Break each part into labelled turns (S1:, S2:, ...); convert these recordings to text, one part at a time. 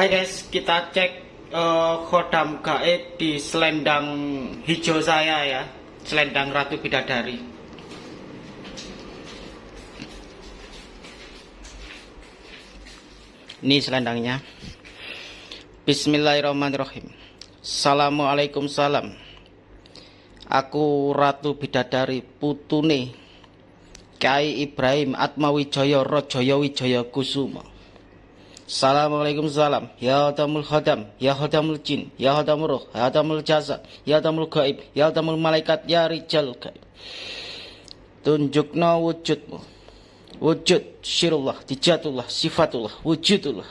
S1: Hai guys, kita cek uh, khodam gaib di selendang hijau saya ya, selendang Ratu Bidadari. Ini selendangnya. Bismillahirrahmanirrahim. Assalamualaikum salam. Aku Ratu Bidadari putune Kiai Ibrahim Atmawijaya Rajaya Wijaya Kusuma. Assalamualaikum salam. Ya Hadamul Khadam Ya Hadamul Jin Ya Hadamul Ruh Ya Hadamul Jasa Ya Hadamul Gaib Ya Hadamul Malaikat Ya Rijal Gaib. Tunjukna wujudmu. Wujud Syirullah Dijatullah Sifatullah Wujudullah.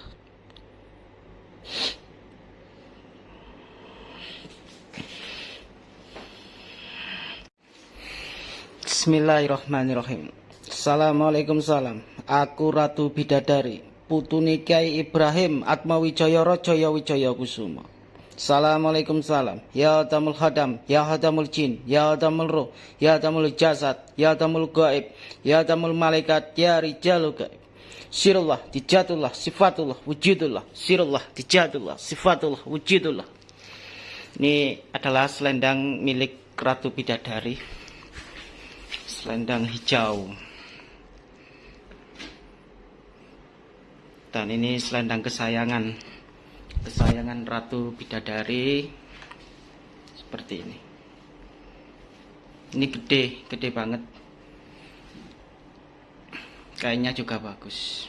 S1: Bismillahirrahmanirrahim. Assalamualaikum salam. Aku Ratu Bidadari putune Kiai Ibrahim Atmawijaya Rajaya Wijaya Kusuma. Assalamualaikum salam. Ya Hadamul Hadam, Ya Hadamul Jin, Ya Hadamul Ruh, Ya Hadamul Jasad, Ya Hadamul Gaib, Ya Hadamul Malaikat, Ya Rijalul Gaib. Sirullah, dijatullah, sifatullah, wujudullah. Sirullah, dijatullah, sifatullah, wujudullah. Ini adalah selendang milik Ratu Bidadari. Selendang hijau. Dan ini selendang kesayangan. Kesayangan Ratu Bidadari seperti ini. Ini gede gede banget. Kayaknya juga bagus